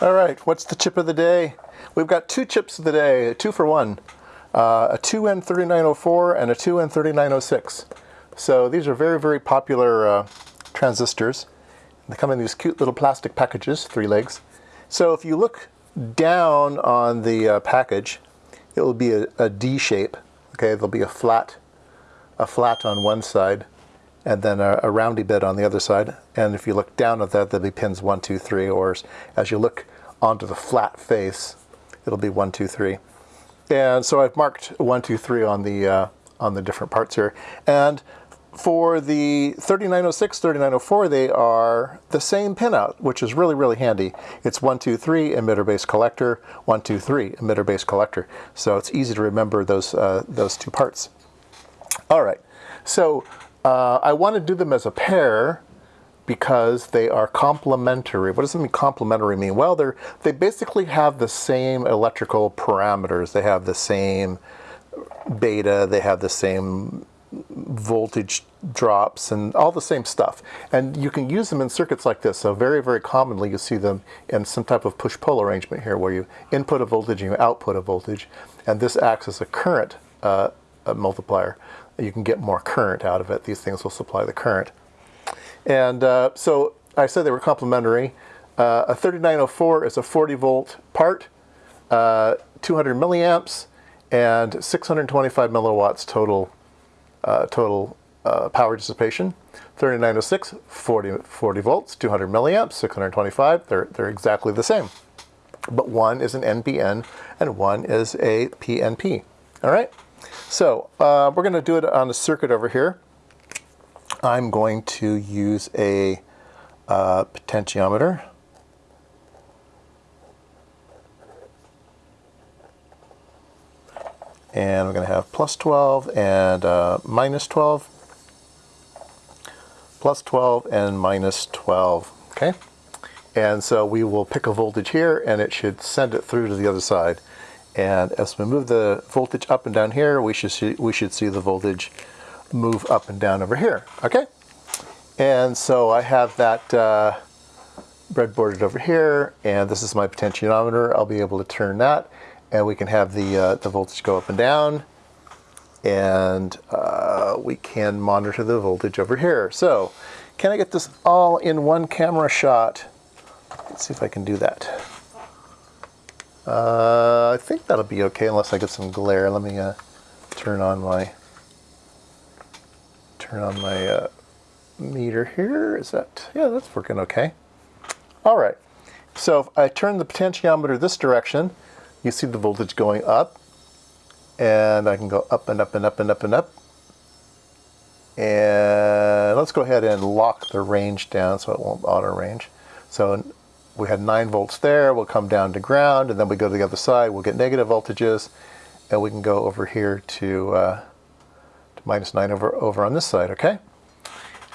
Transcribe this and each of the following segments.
All right, what's the chip of the day? We've got two chips of the day, two for one. Uh, a 2N3904 and a 2N3906. So these are very, very popular uh, transistors. They come in these cute little plastic packages, three legs. So if you look down on the uh, package, it will be a, a D shape. Okay, there'll be a flat, a flat on one side, and then a, a, roundy bit on the other side. And if you look down at that, there'll be pins one, two, three, or as you look onto the flat face, it'll be one, two, three. And so I've marked one, two, three on the uh, on the different parts here. And for the 3906, 3904, they are the same pinout, which is really, really handy. It's 123 emitter-base collector, 123 emitter-base collector. So it's easy to remember those, uh, those two parts. All right, so uh, I want to do them as a pair because they are complementary. What does it mean complementary mean? Well, they're, they basically have the same electrical parameters. They have the same beta, they have the same voltage drops and all the same stuff. And you can use them in circuits like this. So very, very commonly you see them in some type of push-pull arrangement here where you input a voltage and you output a voltage. And this acts as a current uh, a multiplier. You can get more current out of it. These things will supply the current. And uh, so I said they were complementary. Uh, a 3904 is a 40 volt part, uh, 200 milliamps, and 625 milliwatts total uh, total uh, power dissipation. 3906, 40, 40 volts, 200 milliamps, 625, they're, they're exactly the same. But one is an NPN and one is a PNP. All right, so uh, we're going to do it on a circuit over here. I'm going to use a uh, potentiometer. and we're going to have plus 12 and uh, minus 12, plus 12 and minus 12, okay? And so we will pick a voltage here and it should send it through to the other side. And as we move the voltage up and down here, we should see, we should see the voltage move up and down over here, okay? And so I have that uh, breadboarded over here, and this is my potentiometer. I'll be able to turn that and we can have the, uh, the voltage go up and down and uh, we can monitor the voltage over here. So can I get this all in one camera shot? Let's see if I can do that. Uh, I think that'll be okay unless I get some glare. Let me uh, turn on my turn on my uh, meter here. Is that, yeah, that's working okay. All right, so if I turn the potentiometer this direction, you see the voltage going up and I can go up and up and up and up and up and let's go ahead and lock the range down so it won't auto range so we had 9 volts there we'll come down to ground and then we go to the other side we'll get negative voltages and we can go over here to, uh, to minus 9 over, over on this side okay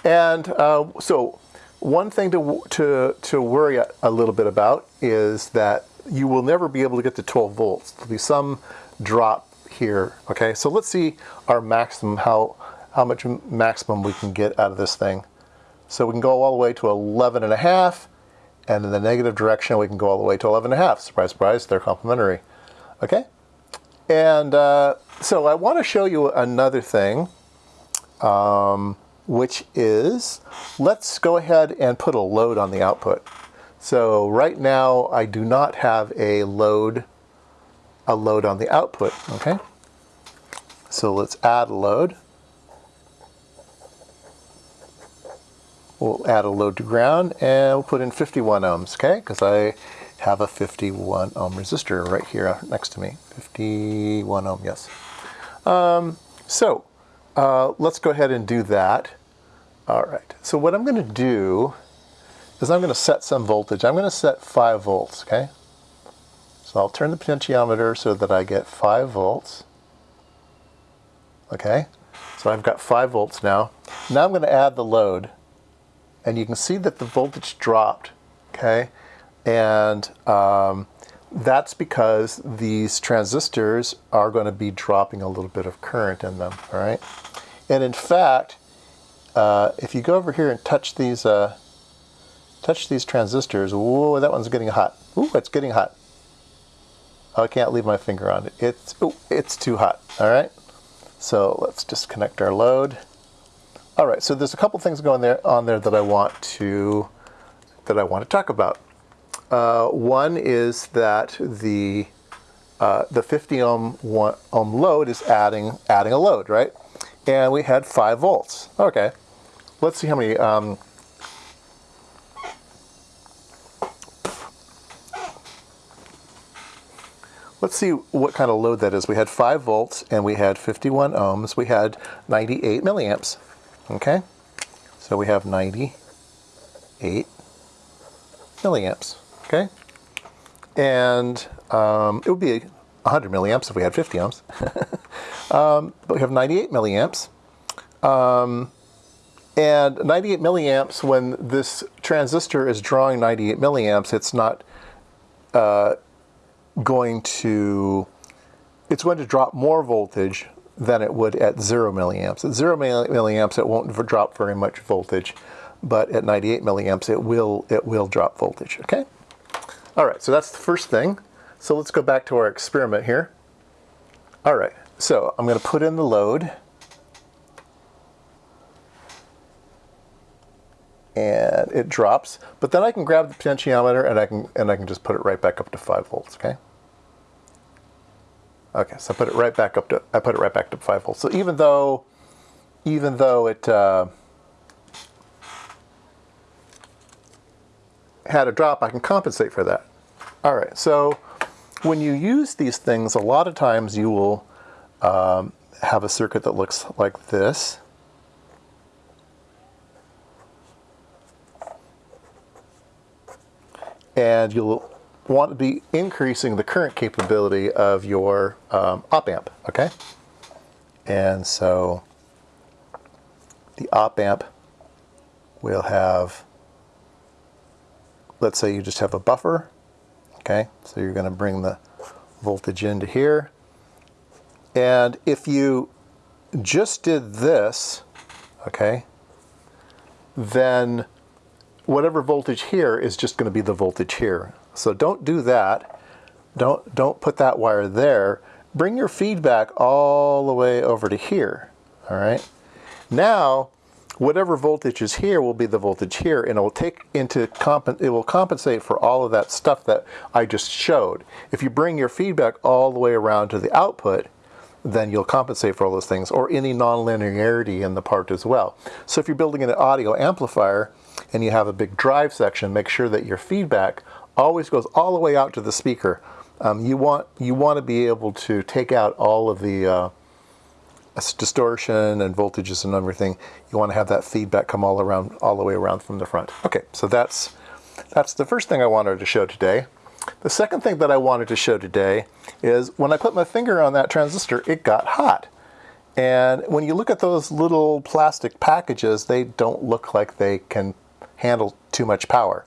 and uh, so one thing to, to, to worry a little bit about is that you will never be able to get to 12 volts. There'll be some drop here, okay? So let's see our maximum, how, how much maximum we can get out of this thing. So we can go all the way to 11 and a half, and in the negative direction, we can go all the way to 11 and a half. Surprise, surprise, they're complementary, okay? And uh, so I want to show you another thing, um, which is, let's go ahead and put a load on the output. So right now I do not have a load, a load on the output, okay? So let's add a load. We'll add a load to ground and we'll put in 51 ohms, okay? Because I have a 51 ohm resistor right here next to me. 51 ohm, yes. Um, so uh, let's go ahead and do that. All right, so what I'm gonna do is I'm going to set some voltage. I'm going to set 5 volts, okay? So I'll turn the potentiometer so that I get 5 volts. Okay, so I've got 5 volts now. Now I'm going to add the load. And you can see that the voltage dropped, okay? And um, that's because these transistors are going to be dropping a little bit of current in them, all right? And in fact, uh, if you go over here and touch these uh, touch these transistors, whoa, that one's getting hot. Ooh, it's getting hot. Oh, I can't leave my finger on it. It's, ooh, it's too hot, all right? So let's disconnect our load. All right, so there's a couple things going there on there that I want to that I want to talk about. Uh, one is that the uh, the 50 ohm one, ohm load is adding adding a load, right? And we had five volts. Okay, let's see how many. Um, let's see what kind of load that is. We had 5 volts and we had 51 ohms. We had 98 milliamps. Okay, so we have 98 milliamps. Okay, and um, it would be 100 milliamps if we had 50 ohms. um, but we have 98 milliamps. Um, and 98 milliamps, when this transistor is drawing 98 milliamps, it's not uh, going to, it's going to drop more voltage than it would at zero milliamps. At zero milliamps, it won't drop very much voltage, but at 98 milliamps, it will, it will drop voltage, okay? All right, so that's the first thing. So let's go back to our experiment here. All right, so I'm gonna put in the load. And it drops, but then I can grab the potentiometer and I can and I can just put it right back up to five volts, okay? Okay, so I put it right back up to, I put it right back to 5 volts. So even though, even though it uh, had a drop, I can compensate for that. All right, so when you use these things, a lot of times you will um, have a circuit that looks like this. And you'll want to be increasing the current capability of your um, op amp, okay? And so the op amp will have, let's say you just have a buffer, okay? So you're going to bring the voltage into here. And if you just did this, okay, then whatever voltage here is just going to be the voltage here. So don't do that. Don't, don't put that wire there. Bring your feedback all the way over to here, all right? Now, whatever voltage is here will be the voltage here, and it will take into it will compensate for all of that stuff that I just showed. If you bring your feedback all the way around to the output, then you'll compensate for all those things, or any nonlinearity in the part as well. So if you're building an audio amplifier and you have a big drive section, make sure that your feedback always goes all the way out to the speaker. Um, you want you want to be able to take out all of the uh, distortion and voltages and everything. You want to have that feedback come all around, all the way around from the front. Okay, so that's that's the first thing I wanted to show today. The second thing that I wanted to show today is when I put my finger on that transistor, it got hot. And when you look at those little plastic packages, they don't look like they can handle too much power.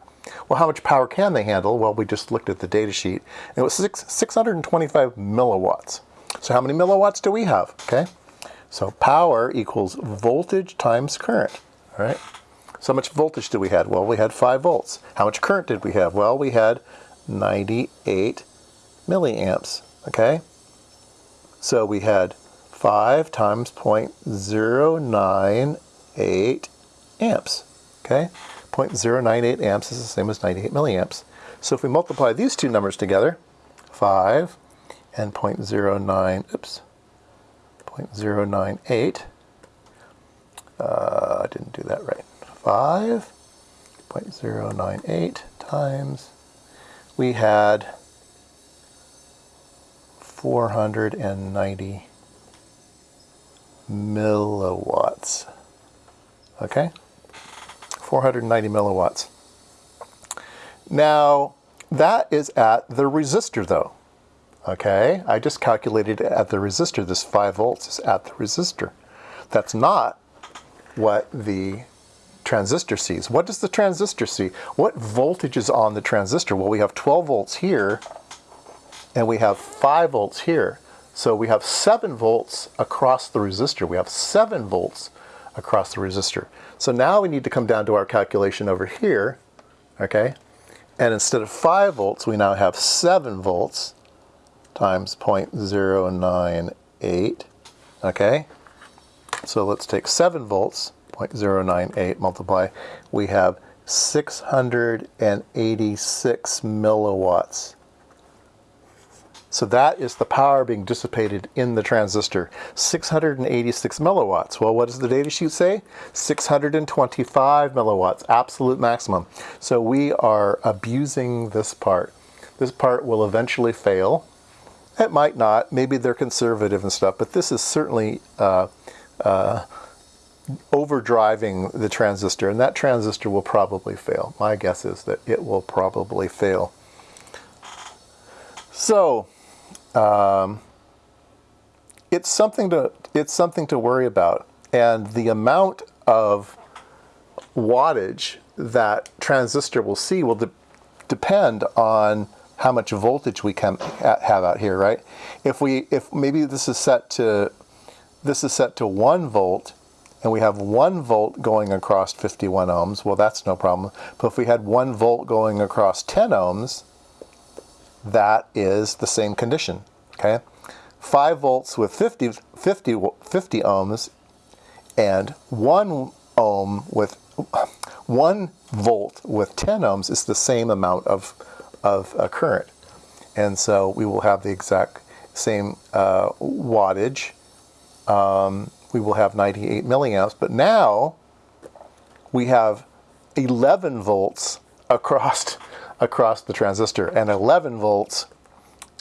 Well, how much power can they handle? Well, we just looked at the data sheet. It was six, 625 milliwatts. So how many milliwatts do we have? Okay, so power equals voltage times current, all right? So how much voltage do we have? Well, we had 5 volts. How much current did we have? Well, we had 98 milliamps, okay? So we had 5 times 0.098 amps, okay? 0.098 amps is the same as 98 milliamps. So if we multiply these two numbers together, 5 and 0.09, oops, 0.098, uh, I didn't do that right, 5.098 times, we had 490 milliwatts, okay? 490 milliwatts. Now, that is at the resistor though. Okay, I just calculated at the resistor. This 5 volts is at the resistor. That's not what the transistor sees. What does the transistor see? What voltage is on the transistor? Well, we have 12 volts here, and we have 5 volts here. So we have 7 volts across the resistor. We have 7 volts across the resistor. So now we need to come down to our calculation over here, okay? And instead of 5 volts, we now have 7 volts times 0.098. Okay? So let's take 7 volts, 0.098 multiply. We have 686 milliwatts. So that is the power being dissipated in the transistor. 686 milliwatts. Well, what does the data sheet say? 625 milliwatts, absolute maximum. So we are abusing this part. This part will eventually fail. It might not. Maybe they're conservative and stuff, but this is certainly uh, uh, overdriving the transistor, and that transistor will probably fail. My guess is that it will probably fail. So, um, it's something to it's something to worry about, and the amount of wattage that transistor will see will de depend on how much voltage we can have out here, right? If we if maybe this is set to this is set to one volt and we have one volt going across 51 ohms, well that's no problem. But if we had one volt going across 10 ohms, that is the same condition, okay? 5 volts with 50, 50, 50 ohms and 1 ohm with 1 volt with 10 ohms is the same amount of, of uh, current. And so we will have the exact same uh, wattage. Um, we will have 98 milliamps, but now we have 11 volts across, across the transistor, and 11 volts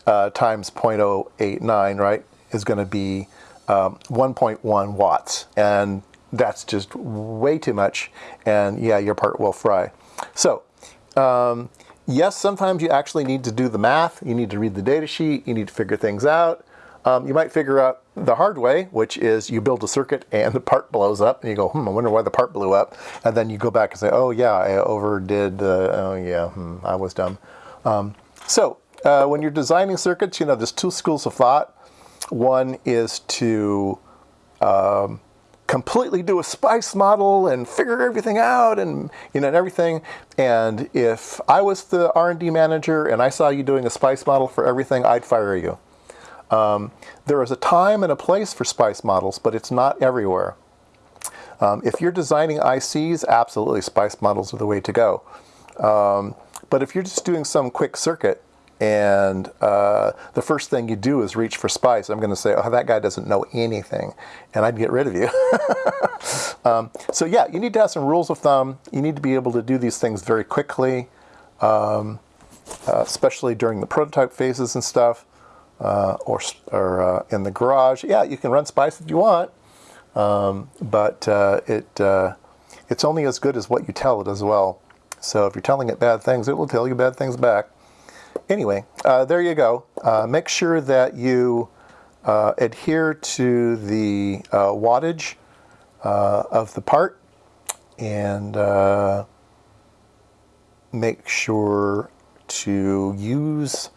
uh, times 0.089, right, is going to be um, 1.1 watts. And that's just way too much. And yeah, your part will fry. So, um, yes, sometimes you actually need to do the math. You need to read the data sheet. You need to figure things out. Um, you might figure out the hard way, which is you build a circuit and the part blows up, and you go, hmm, I wonder why the part blew up. And then you go back and say, oh yeah, I overdid, oh yeah, hmm, I was dumb. Um, so uh, when you're designing circuits, you know, there's two schools of thought. One is to um, completely do a spice model and figure everything out and you know and everything and if I was the R&D manager and I saw you doing a spice model for everything I'd fire you um, there is a time and a place for spice models but it's not everywhere um, if you're designing ICs absolutely spice models are the way to go um, but if you're just doing some quick circuit and uh, the first thing you do is reach for spice. I'm going to say, oh, that guy doesn't know anything, and I'd get rid of you. um, so yeah, you need to have some rules of thumb. You need to be able to do these things very quickly, um, uh, especially during the prototype phases and stuff, uh, or, or uh, in the garage. Yeah, you can run spice if you want, um, but uh, it uh, it's only as good as what you tell it as well. So if you're telling it bad things, it will tell you bad things back anyway, uh, there you go. Uh, make sure that you adhere to the wattage of the part and make sure to use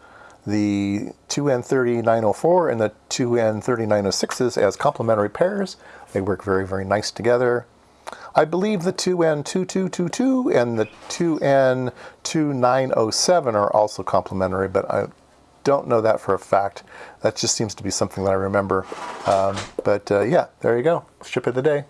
the 2N3904 and the 2N3906s as complementary pairs. They work very, very nice together. I believe the 2N2222 and the 2N2907 are also complementary, but I don't know that for a fact. That just seems to be something that I remember. Um, but uh, yeah, there you go. Ship of the day.